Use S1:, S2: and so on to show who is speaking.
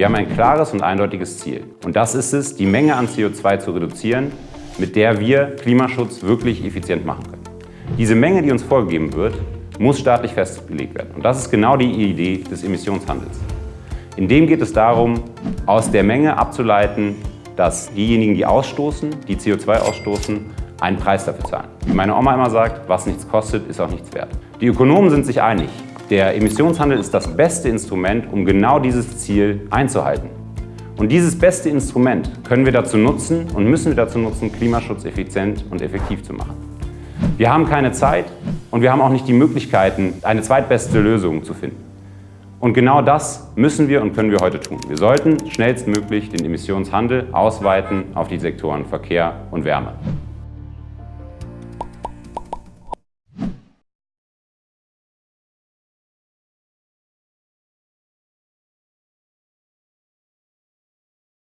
S1: Wir haben ein klares und eindeutiges Ziel. Und das ist es, die Menge an CO2 zu reduzieren, mit der wir Klimaschutz wirklich effizient machen können. Diese Menge, die uns vorgegeben wird, muss staatlich festgelegt werden. Und das ist genau die Idee des Emissionshandels. In dem geht es darum, aus der Menge abzuleiten, dass diejenigen, die ausstoßen, die CO2 ausstoßen, einen Preis dafür zahlen. Wie meine Oma immer sagt, was nichts kostet, ist auch nichts wert. Die Ökonomen sind sich einig. Der Emissionshandel ist das beste Instrument, um genau dieses Ziel einzuhalten. Und dieses beste Instrument können wir dazu nutzen und müssen wir dazu nutzen, Klimaschutz effizient und effektiv zu machen. Wir haben keine Zeit und wir haben auch nicht die Möglichkeiten, eine zweitbeste Lösung zu finden. Und genau das müssen wir und können wir heute tun. Wir sollten schnellstmöglich den Emissionshandel ausweiten auf die Sektoren Verkehr und Wärme.